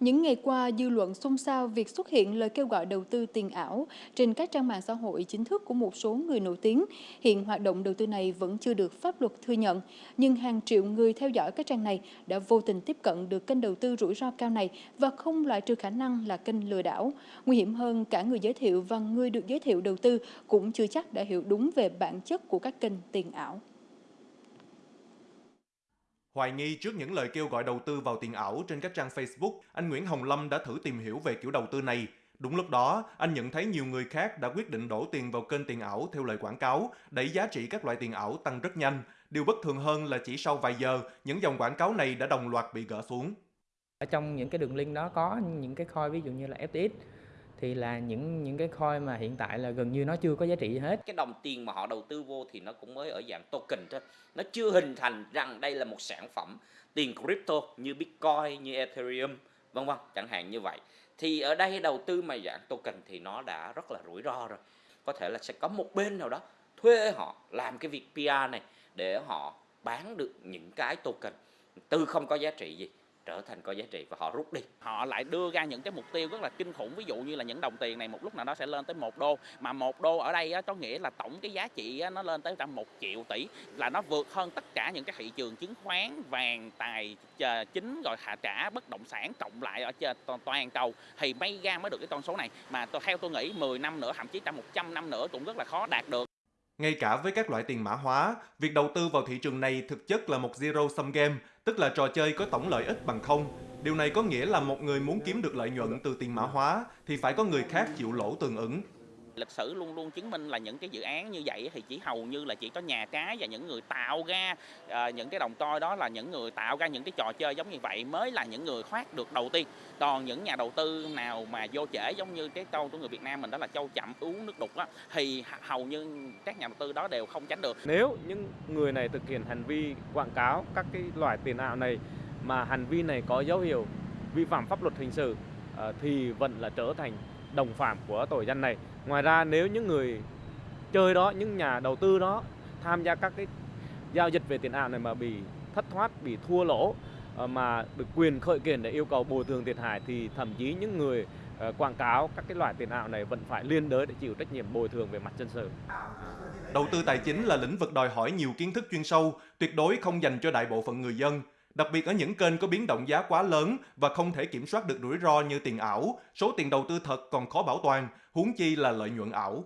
Những ngày qua, dư luận xôn xao việc xuất hiện lời kêu gọi đầu tư tiền ảo trên các trang mạng xã hội chính thức của một số người nổi tiếng. Hiện hoạt động đầu tư này vẫn chưa được pháp luật thừa nhận, nhưng hàng triệu người theo dõi các trang này đã vô tình tiếp cận được kênh đầu tư rủi ro cao này và không loại trừ khả năng là kênh lừa đảo. Nguy hiểm hơn, cả người giới thiệu và người được giới thiệu đầu tư cũng chưa chắc đã hiểu đúng về bản chất của các kênh tiền ảo. Hoài nghi trước những lời kêu gọi đầu tư vào tiền ảo trên các trang Facebook, anh Nguyễn Hồng Lâm đã thử tìm hiểu về kiểu đầu tư này. Đúng lúc đó, anh nhận thấy nhiều người khác đã quyết định đổ tiền vào kênh tiền ảo theo lời quảng cáo, đẩy giá trị các loại tiền ảo tăng rất nhanh. Điều bất thường hơn là chỉ sau vài giờ, những dòng quảng cáo này đã đồng loạt bị gỡ xuống. Ở trong những cái đường link đó có những cái coin ví dụ như là FTX thì là những những cái coin mà hiện tại là gần như nó chưa có giá trị hết. Cái đồng tiền mà họ đầu tư vô thì nó cũng mới ở dạng token thôi. Nó chưa hình thành rằng đây là một sản phẩm tiền crypto như Bitcoin, như Ethereum, vân vân, chẳng hạn như vậy. Thì ở đây đầu tư mà dạng token thì nó đã rất là rủi ro rồi. Có thể là sẽ có một bên nào đó thuê họ làm cái việc PR này để họ bán được những cái token từ không có giá trị gì trở thành có giá trị và họ rút đi. Họ lại đưa ra những cái mục tiêu rất là kinh khủng. Ví dụ như là những đồng tiền này một lúc nào đó sẽ lên tới một đô. Mà một đô ở đây á, có nghĩa là tổng cái giá trị á, nó lên tới một triệu tỷ. Là nó vượt hơn tất cả những cái thị trường chứng khoán vàng tài chính rồi hạ trả bất động sản cộng lại ở trên toàn cầu. Thì may ra mới được cái con số này. Mà tôi theo tôi nghĩ 10 năm nữa thậm chí trong 100 năm nữa cũng rất là khó đạt được. Ngay cả với các loại tiền mã hóa, việc đầu tư vào thị trường này thực chất là một zero sum game, tức là trò chơi có tổng lợi ích bằng không. Điều này có nghĩa là một người muốn kiếm được lợi nhuận từ tiền mã hóa thì phải có người khác chịu lỗ tương ứng lịch sử luôn luôn chứng minh là những cái dự án như vậy thì chỉ hầu như là chỉ có nhà cái và những người tạo ra uh, những cái đồng coi đó là những người tạo ra những cái trò chơi giống như vậy mới là những người thoát được đầu tiên. Còn những nhà đầu tư nào mà vô trễ giống như cái câu của người Việt Nam mình đó là châu chậm uống nước đục á thì hầu như các nhà đầu tư đó đều không tránh được. Nếu những người này thực hiện hành vi quảng cáo các cái loại tiền ảo này mà hành vi này có dấu hiệu vi phạm pháp luật hình sự Ờ, thì vẫn là trở thành đồng phạm của tội danh này. Ngoài ra nếu những người chơi đó, những nhà đầu tư đó tham gia các cái giao dịch về tiền ảo này mà bị thất thoát, bị thua lỗ ờ, mà được quyền khởi kiện để yêu cầu bồi thường thiệt hại thì thậm chí những người ờ, quảng cáo các cái loại tiền ảo này vẫn phải liên đới để chịu trách nhiệm bồi thường về mặt dân sự. Đầu tư tài chính là lĩnh vực đòi hỏi nhiều kiến thức chuyên sâu, tuyệt đối không dành cho đại bộ phận người dân. Đặc biệt ở những kênh có biến động giá quá lớn và không thể kiểm soát được rủi ro như tiền ảo, số tiền đầu tư thật còn khó bảo toàn, huống chi là lợi nhuận ảo.